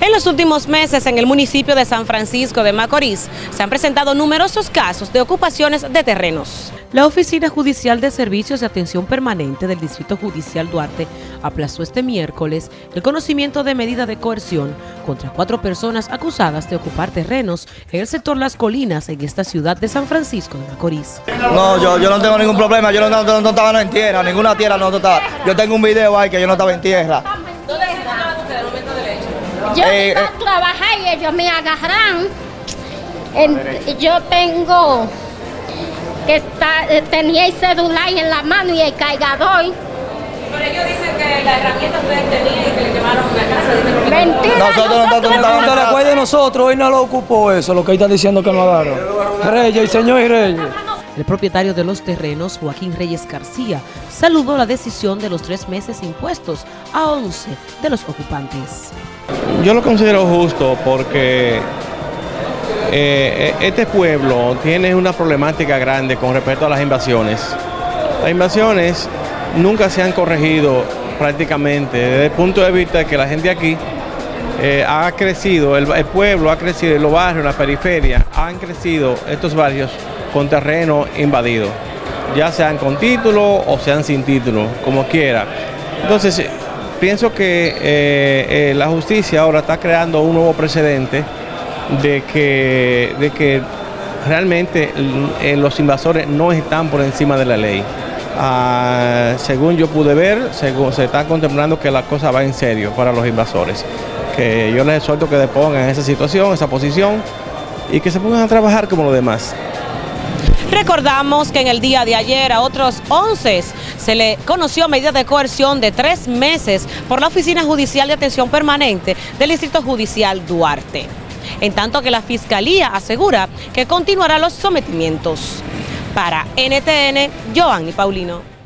En los últimos meses en el municipio de San Francisco de Macorís se han presentado numerosos casos de ocupaciones de terrenos. La Oficina Judicial de Servicios de Atención Permanente del Distrito Judicial Duarte aplazó este miércoles el conocimiento de medida de coerción contra cuatro personas acusadas de ocupar terrenos en el sector Las Colinas en esta ciudad de San Francisco de Macorís. No, yo, yo no tengo ningún problema, yo no, no, no estaba en tierra, ninguna tierra no estaba. Yo tengo un video ahí que yo no estaba en tierra. Yo Eh, iba eh. a trabajar y ellos me agarran. En- yo tengo que estar, eh, tenía el celular en la mano y el cargador. Pero ellos dicen que la herramienta ustedes tenían y que le quemaron la casa. Mentira, Nosotros no nosotros estamos- No recuerdes de nosotros, hoy no lo ocupó eso, lo que ahí está diciendo que no agarró. Reyes, señor y Reyes. El propietario de los terrenos, Joaquín Reyes García, saludó la decisión de los tres meses impuestos a 11 de los ocupantes. Yo lo considero justo porque eh, este pueblo tiene una problemática grande con respecto a las invasiones. Las invasiones nunca se han corregido prácticamente desde el punto de vista de que la gente aquí eh, ha crecido, el pueblo ha crecido, los barrios, la periferia, han crecido estos barrios con terreno invadido, ya sean con título o sean sin título, como quiera. Entonces, eh, pienso que eh, eh, la justicia ahora está creando un nuevo precedente de que, de que realmente eh, los invasores no están por encima de la ley. Ah, según yo pude ver, según, se está contemplando que la cosa va en serio para los invasores. Que yo les exhorto que depongan esa situación, esa posición y que se pongan a trabajar como los demás. Recordamos que en el día de ayer a otros 11 se le conoció medida de coerción de tres meses por la Oficina Judicial de Atención Permanente del Distrito Judicial Duarte. En tanto que la Fiscalía asegura que continuará los sometimientos. Para NTN, Joanny Paulino.